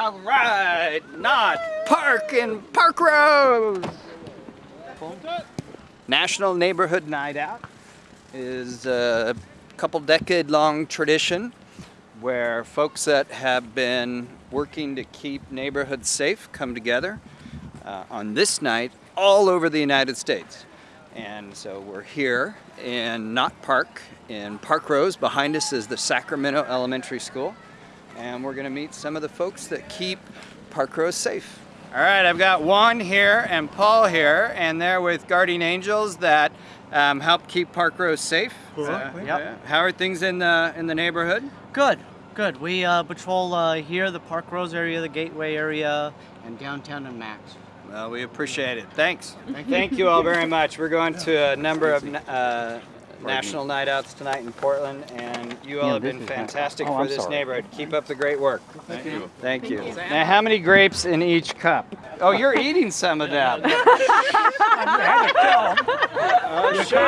All right, Knott Park in Parkrose. National Neighborhood Night Out is a couple decade long tradition where folks that have been working to keep neighborhoods safe come together uh, on this night all over the United States. And so we're here in Knott Park in Parkrose. Behind us is the Sacramento Elementary School. And we're gonna meet some of the folks that keep Parkrose safe. All right, I've got Juan here and Paul here, and they're with Guardian Angels that um, help keep Parkrose safe. Uh, Yep. How are things in the in the neighborhood? Good, good. We uh, patrol uh, here, the Parkrose area, the Gateway area, and downtown and Max. Well, we appreciate it. Thanks. Thank you all very much. We're going to a number of uh, national night outs tonight in Portland, and you all Yeah, have been fantastic oh, for I'm this sorry. neighborhood. Keep up the great work. Thank you. Thank you. Now, how many grapes in each cup? Oh, you're eating some of that. oh, sure. All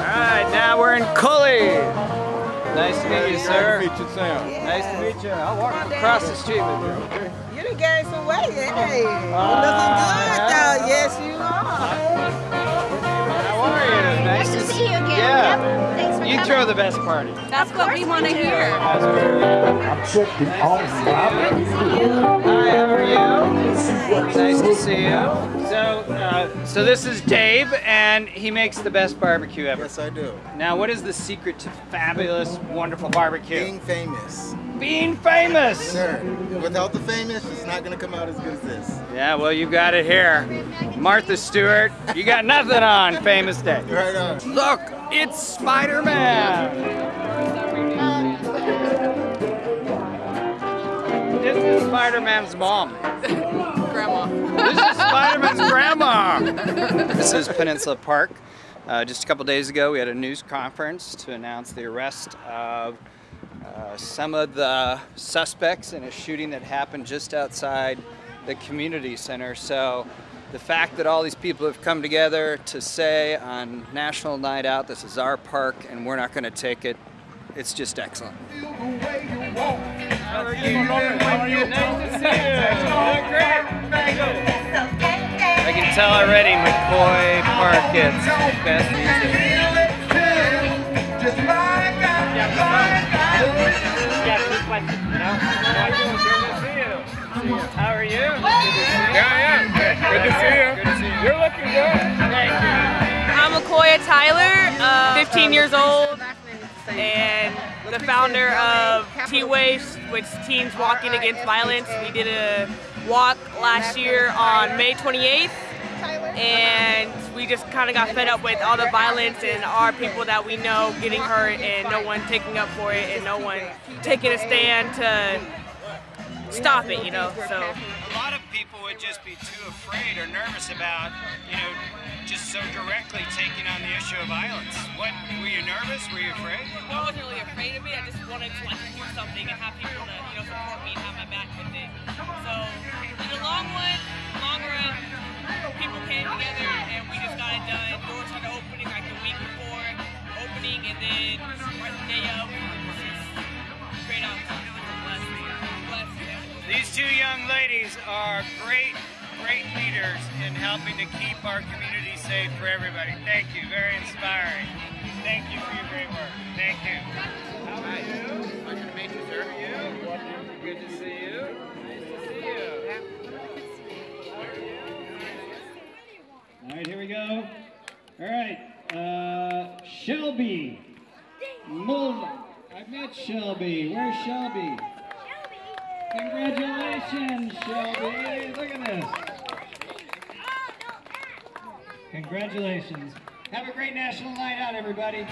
right, now we're in Cully. Nice to meet you, sir. Nice to meet you, Sam. Nice to meet you. I'll walk across the street with you. okay? You done gained some weight, hey. You Ah, looking good yeah. though. Yes, you are. How are you? Nice, Nice to see you again. Yeah. Yep. Thanks for You coming. throw the best party. That's what we want to hear. I'm checking all Hi, how are you? Nice to see you. So, uh, so this is Dave, and he makes the best barbecue ever. Yes, I do. Now, what is the secret to fabulous, wonderful barbecue? Being famous. Being famous. Sure. Without the famous, it's not going to come out as good as this. Yeah, well, you got it here. Martha Stewart, you got nothing on Famous Dave. Right on. Look, it's Spider-Man. This is Spider-Man's mom. Grandma. This is Spider-Man's grandma. This is Peninsula Park. Uh, just a couple days ago, we had a news conference to announce the arrest of uh, some of the suspects in a shooting that happened just outside the community center. So the fact that all these people have come together to say on National Night Out, this is our park and we're not going to take it, it's just excellent. How are you? How are you? Nice to see you. Doing great. I can tell already McCoy Park gets the best music. 15 years old, and the founder of T-Waves, which Teens Walking Against Violence. We did a walk last year on May 28th, and we just kind of got fed up with all the violence and our people that we know getting hurt and no one taking up for it and no one taking a stand to stop it, you know, so. A lot of people would just be too afraid or nervous about, you know, just so directly taking on the of violence. What were you nervous? Were you afraid? I wasn't really afraid of it. I just wanted to like do something and have people to you know support me and have my back with it. So in the long run, long run, people came together and we just got it done. Doors started opening like the week before opening, and then right the day of, it was just great outcome. It was a blessing. Blessing. These two young ladies are great, great leaders in helping to keep our community safe for everybody. Thank you. Very inspiring. Thank you for your great work. Thank you. How are you? Pleasure to meet you, sir. How are you? Good to see you. Nice to see you. All right, here we go. All right, uh, Shelby. Mulder. I've met Shelby. Where's Shelby? Shelby? Congratulations, Shelby. Look at this. Congratulations. Have a great National Night Out, everybody.